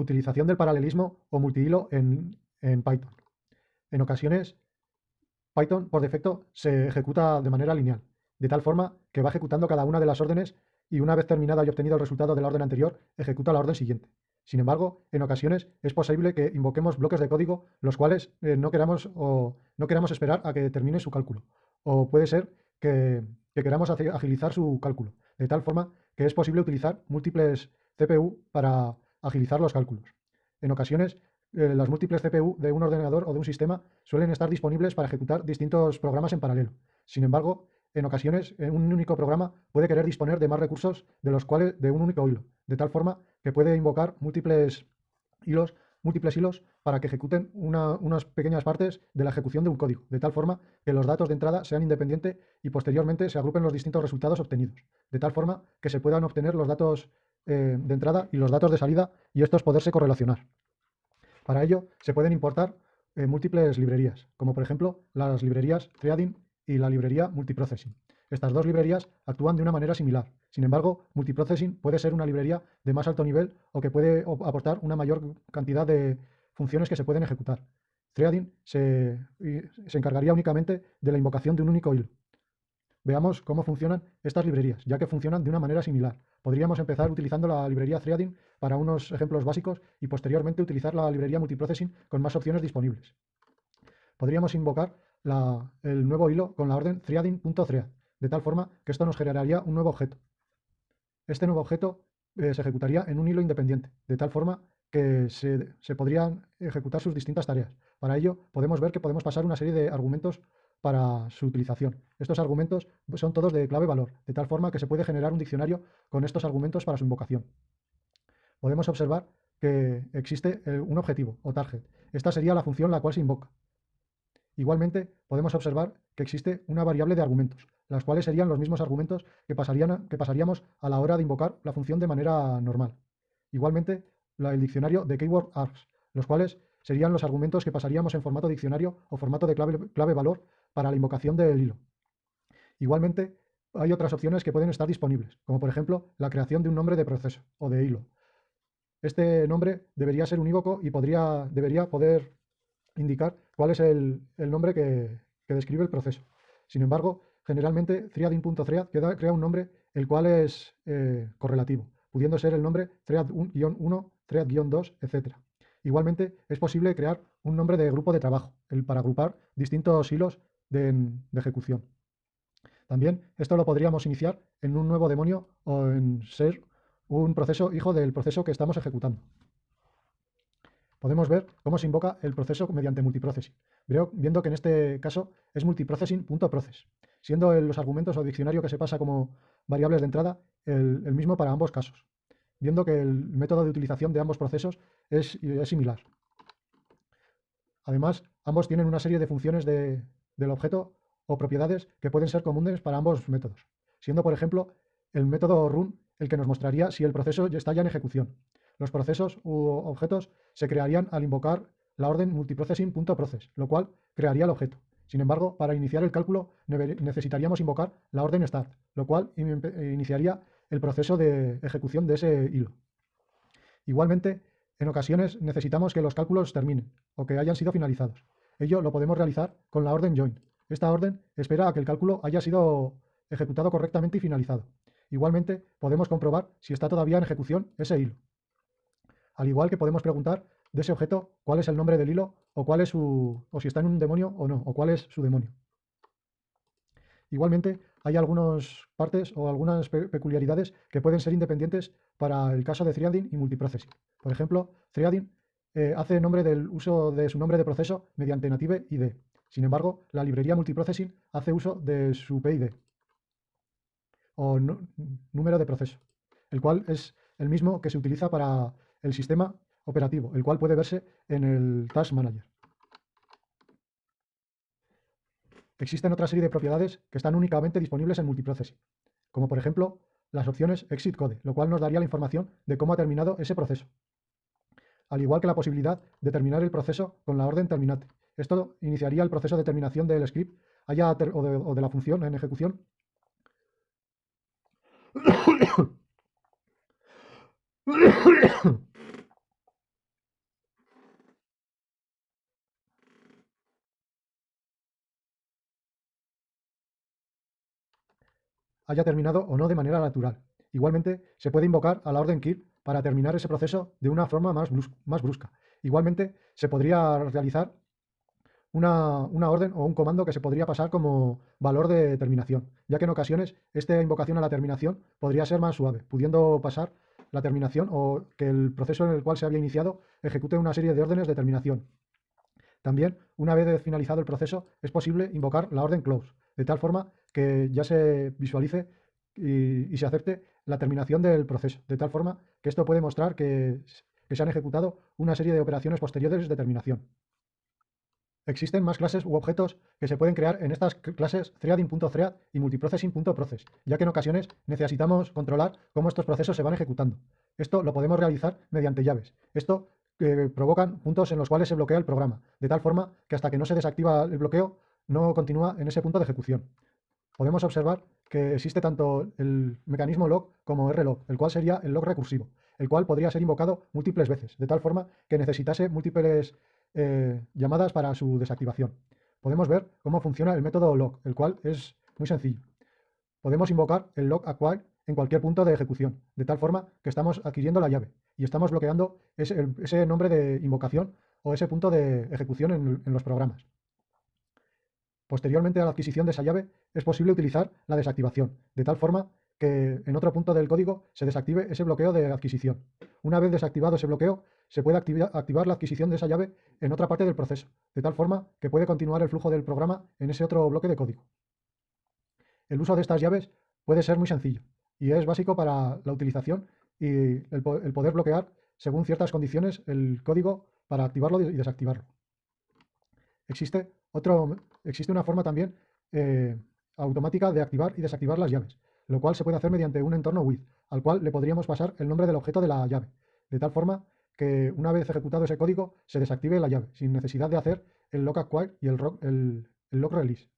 Utilización del paralelismo o multihilo en, en Python. En ocasiones, Python por defecto se ejecuta de manera lineal, de tal forma que va ejecutando cada una de las órdenes y una vez terminada y obtenido el resultado de la orden anterior, ejecuta la orden siguiente. Sin embargo, en ocasiones es posible que invoquemos bloques de código los cuales eh, no, queramos, o no queramos esperar a que termine su cálculo. O puede ser que, queramos agilizar su cálculo, de tal forma que es posible utilizar múltiples CPU para agilizar los cálculos. En ocasiones, eh, las múltiples CPU de un ordenador o de un sistema suelen estar disponibles para ejecutar distintos programas en paralelo. Sin embargo, en ocasiones, en un único programa puede querer disponer de más recursos de los cuales de un único hilo, de tal forma que puede invocar múltiples hilos, múltiples hilos para que ejecuten unas pequeñas partes de la ejecución de un código, de tal forma que los datos de entrada sean independientes y posteriormente se agrupen los distintos resultados obtenidos, de tal forma que se puedan obtener los datos eh, de entrada y los datos de salida y estos poderse correlacionar. Para ello se pueden importar eh, múltiples librerías, como por ejemplo las librerías Threading y la librería Multiprocessing. Estas dos librerías actúan de una manera similar. Sin embargo, Multiprocessing puede ser una librería de más alto nivel o que puede aportar una mayor cantidad de funciones que se pueden ejecutar. Threading se, se encargaría únicamente de la invocación de un único hilo. Veamos cómo funcionan estas librerías, ya que funcionan de una manera similar. Podríamos empezar utilizando la librería Threading para unos ejemplos básicos y posteriormente utilizar la librería Multiprocessing con más opciones disponibles. Podríamos invocar el nuevo hilo con la orden threading.thread, de tal forma que esto nos generaría un nuevo objeto. Este nuevo objeto eh, se ejecutaría en un hilo independiente, de tal forma que se, se, podrían ejecutar sus distintas tareas. Para ello, podemos ver que podemos pasar una serie de argumentos para su utilización. Estos argumentos son todos de clave valor, de tal forma que se puede generar un diccionario con estos argumentos para su invocación. Podemos observar que existe eh, un objetivo o target. Esta sería la función la cual se invoca. Igualmente, podemos observar que existe una variable de argumentos, las cuales serían los mismos argumentos que, pasarían, que pasaríamos a la hora de invocar la función de manera normal. Igualmente, el diccionario de keyword args, los cuales serían los argumentos que pasaríamos en formato diccionario o formato de clave valor para la invocación del hilo. Igualmente, hay otras opciones que pueden estar disponibles, como por ejemplo la creación de un nombre de proceso o de hilo. Este nombre debería ser unívoco y podría, debería poder indicar cuál es el, nombre que, describe el proceso. Sin embargo, generalmente threading.thread crea un nombre el cual es eh, correlativo, pudiendo ser el nombre thread-1, thread-2, etc. Igualmente, es posible crear un nombre de grupo de trabajo el, para agrupar distintos hilos de, de, ejecución. También esto lo podríamos iniciar en un nuevo demonio o en ser un proceso hijo del proceso que estamos ejecutando podemos ver cómo se invoca el proceso mediante multiprocessing, viendo que en este caso es multiprocessing.process, siendo los argumentos o diccionario que se pasa como variables de entrada el, mismo para ambos casos, viendo que el método de utilización de ambos procesos es, similar. Además, ambos tienen una serie de funciones del objeto o propiedades que pueden ser comunes para ambos métodos, siendo por ejemplo el método run el que nos mostraría si el proceso ya está ya en ejecución, los procesos u objetos se crearían al invocar la orden multiprocessing.process, lo cual crearía el objeto. Sin embargo, para iniciar el cálculo necesitaríamos invocar la orden start, lo cual iniciaría el proceso de ejecución de ese hilo. Igualmente, en ocasiones necesitamos que los cálculos terminen o que hayan sido finalizados. Ello lo podemos realizar con la orden join. Esta orden espera a que el cálculo haya sido ejecutado correctamente y finalizado. Igualmente, podemos comprobar si está todavía en ejecución ese hilo. Al igual que podemos preguntar de ese objeto cuál es el nombre del hilo o cuál es su, o si está en un demonio o no, o cuál es su demonio. Igualmente, hay algunas partes o algunas peculiaridades que pueden ser independientes para el caso de threading y multiprocessing. Por ejemplo, threading eh, hace nombre del uso de su nombre de proceso mediante native ID. Sin embargo, la librería multiprocessing hace uso de su PID o número de proceso, el cual es el mismo que se utiliza para el sistema operativo, el cual puede verse en el Task Manager. Existen otra serie de propiedades que están únicamente disponibles en multiprocessing, como por ejemplo las opciones exit code, lo cual nos daría la información de cómo ha terminado ese proceso al igual que la posibilidad de terminar el proceso con la orden terminate. Esto iniciaría el proceso de terminación del script o, de, la función en ejecución. haya terminado o no de manera natural. Igualmente, se puede invocar a la orden kill para terminar ese proceso de una forma más, brusca. Igualmente, se podría realizar una, orden o un comando que se podría pasar como valor de terminación, ya que en ocasiones esta invocación a la terminación podría ser más suave, pudiendo pasar la terminación o que el proceso en el cual se había iniciado ejecute una serie de órdenes de terminación. También, una vez finalizado el proceso, es posible invocar la orden close, de tal forma que ya se visualice y, se acepte la terminación del proceso, de tal forma que esto puede mostrar que se han ejecutado una serie de operaciones posteriores de terminación. Existen más clases u objetos que se pueden crear en estas clases threading.thread y multiprocessing.process, ya que en ocasiones necesitamos controlar cómo estos procesos se van ejecutando. Esto lo podemos realizar mediante llaves. Esto eh, provocan puntos en los cuales se bloquea el programa, de tal forma que hasta que no se desactiva el bloqueo no continúa en ese punto de ejecución. Podemos observar que existe tanto el mecanismo log como rlog, el cual sería el log recursivo, el cual podría ser invocado múltiples veces, de tal forma que necesitase múltiples eh, llamadas para su desactivación. Podemos ver cómo funciona el método log, el cual es muy sencillo. Podemos invocar el log acquire en cualquier punto de ejecución, de tal forma que estamos adquiriendo la llave y estamos bloqueando ese, nombre de invocación o ese punto de ejecución en, en los programas. Posteriormente a la adquisición de esa llave, es posible utilizar la desactivación, de tal forma que en otro punto del código se desactive ese bloqueo de adquisición. Una vez desactivado ese bloqueo, se puede activar la adquisición de esa llave en otra parte del proceso, de tal forma que puede continuar el flujo del programa en ese otro bloque de código. El uso de estas llaves puede ser muy sencillo y es básico para la utilización y el, poder bloquear según ciertas condiciones el código para activarlo y desactivarlo. Existe, otro, existe una forma también eh, automática de activar y desactivar las llaves, lo cual se puede hacer mediante un entorno with, al cual le podríamos pasar el nombre del objeto de la llave, de tal forma que una vez ejecutado ese código se desactive la llave, sin necesidad de hacer el lock acquire y el, lock release.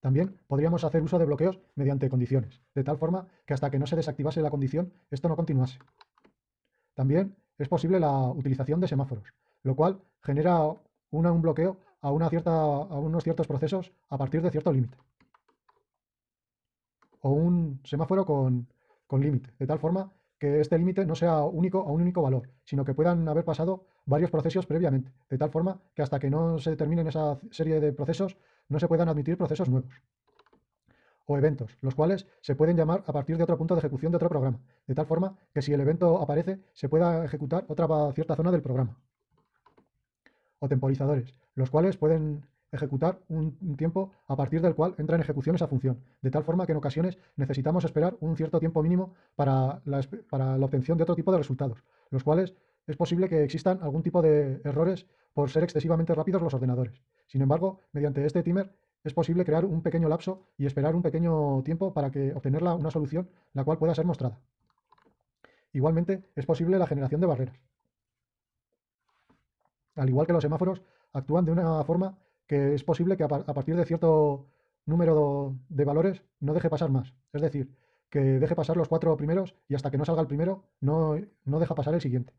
También podríamos hacer uso de bloqueos mediante condiciones, de tal forma que hasta que no se desactivase la condición, esto no continuase. También es posible la utilización de semáforos, lo cual genera un bloqueo una a unos ciertos procesos a partir de cierto límite. O un semáforo con, con límite, de tal forma que este límite no sea único a un único valor, sino que puedan haber pasado varios procesos previamente, de tal forma que hasta que no se terminen esa serie de procesos no se puedan admitir procesos nuevos. O eventos, los cuales se pueden llamar a partir de otro punto de ejecución de otro programa, de tal forma que si el evento aparece se pueda ejecutar otra cierta zona del programa. O temporizadores, los cuales pueden ejecutar un tiempo a partir del cual entra en ejecución esa función, de tal forma que en ocasiones necesitamos esperar un cierto tiempo mínimo para la, obtención de otro tipo de resultados, los cuales es posible que existan algún tipo de errores por ser excesivamente rápidos los ordenadores. Sin embargo, mediante este timer es posible crear un pequeño lapso y esperar un pequeño tiempo para que obtener una solución la cual pueda ser mostrada. Igualmente, es posible la generación de barreras. Al igual que los semáforos, actúan de una forma que es posible que a, partir de cierto número de valores no deje pasar más. Es decir, que deje pasar los cuatro primeros y hasta que no salga el primero no, no deja pasar el siguiente.